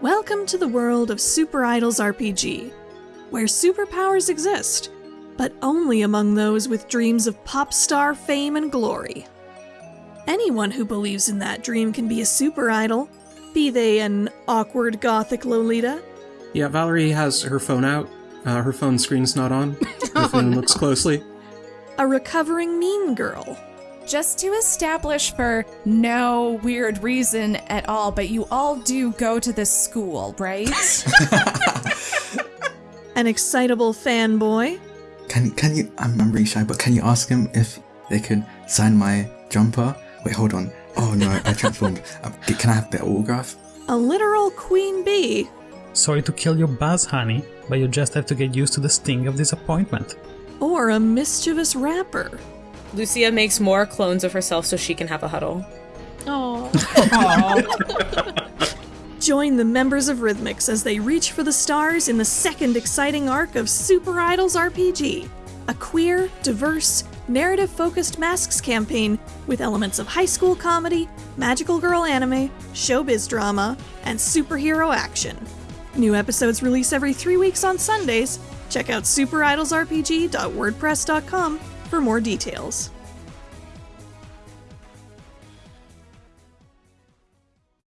Welcome to the world of Super Idols RPG, where superpowers exist, but only among those with dreams of pop star fame and glory. Anyone who believes in that dream can be a super idol, be they an awkward gothic Lolita, Yeah, Valerie has her phone out. Uh, her phone screen's not on. If anyone looks closely. a recovering mean girl, Just to establish for no weird reason at all, but you all do go to this school, right? an excitable fanboy, Can can you? I'm, I'm really shy, but can you ask him if they could sign my jumper? Wait, hold on. Oh no, I transformed. Um, can I have the autograph? a literal queen bee, Sorry to kill your buzz, honey, but you just have to get used to the sting of disappointment. or a mischievous rapper. Lucia makes more clones of herself so she can have a huddle. Join the members of Rhythmix as they reach for the stars in the second exciting arc of Super Idols RPG, a queer, diverse, narrative focused masks campaign with elements of high school comedy, magical girl anime, showbiz drama, and superhero action. New episodes release every three weeks on Sundays. Check out superidolsrpg.wordpress.com for more details.